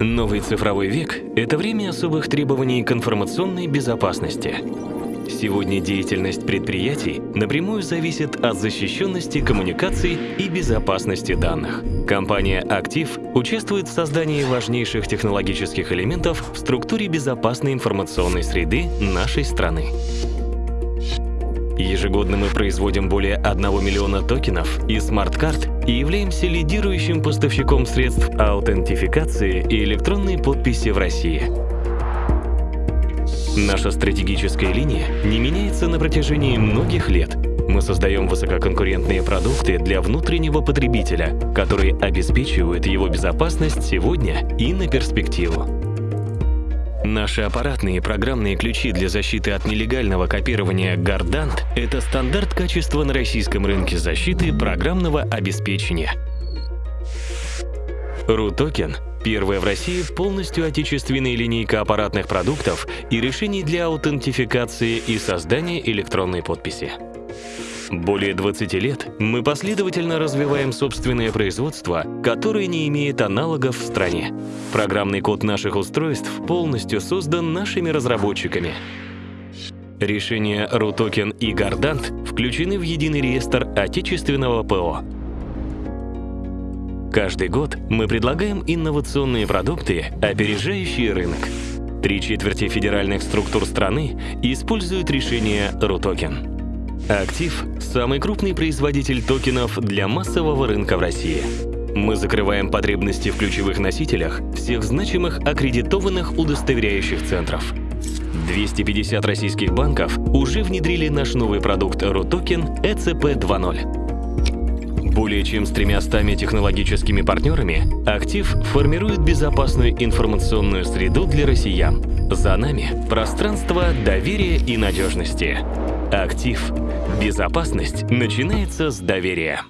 Новый цифровой век – это время особых требований к информационной безопасности. Сегодня деятельность предприятий напрямую зависит от защищенности коммуникаций и безопасности данных. Компания «Актив» участвует в создании важнейших технологических элементов в структуре безопасной информационной среды нашей страны. Ежегодно мы производим более 1 миллиона токенов и смарт-карт и являемся лидирующим поставщиком средств аутентификации и электронной подписи в России. Наша стратегическая линия не меняется на протяжении многих лет. Мы создаем высококонкурентные продукты для внутреннего потребителя, которые обеспечивают его безопасность сегодня и на перспективу. Наши аппаратные программные ключи для защиты от нелегального копирования Gardant – это стандарт качества на российском рынке защиты программного обеспечения. RUTOKEN – первая в России полностью отечественная линейка аппаратных продуктов и решений для аутентификации и создания электронной подписи. Более 20 лет мы последовательно развиваем собственное производство, которое не имеет аналогов в стране. Программный код наших устройств полностью создан нашими разработчиками. Решения RUTOKEN и Gardant включены в единый реестр отечественного ПО. Каждый год мы предлагаем инновационные продукты, опережающие рынок. Три четверти федеральных структур страны используют решения RUTOKEN. Актив – самый крупный производитель токенов для массового рынка в России. Мы закрываем потребности в ключевых носителях всех значимых аккредитованных удостоверяющих центров. 250 российских банков уже внедрили наш новый продукт RUTOKEN ECP 2.0. Более чем с 300 технологическими партнерами Актив формирует безопасную информационную среду для россиян. За нами пространство доверия и надежности. Актив. Безопасность начинается с доверия.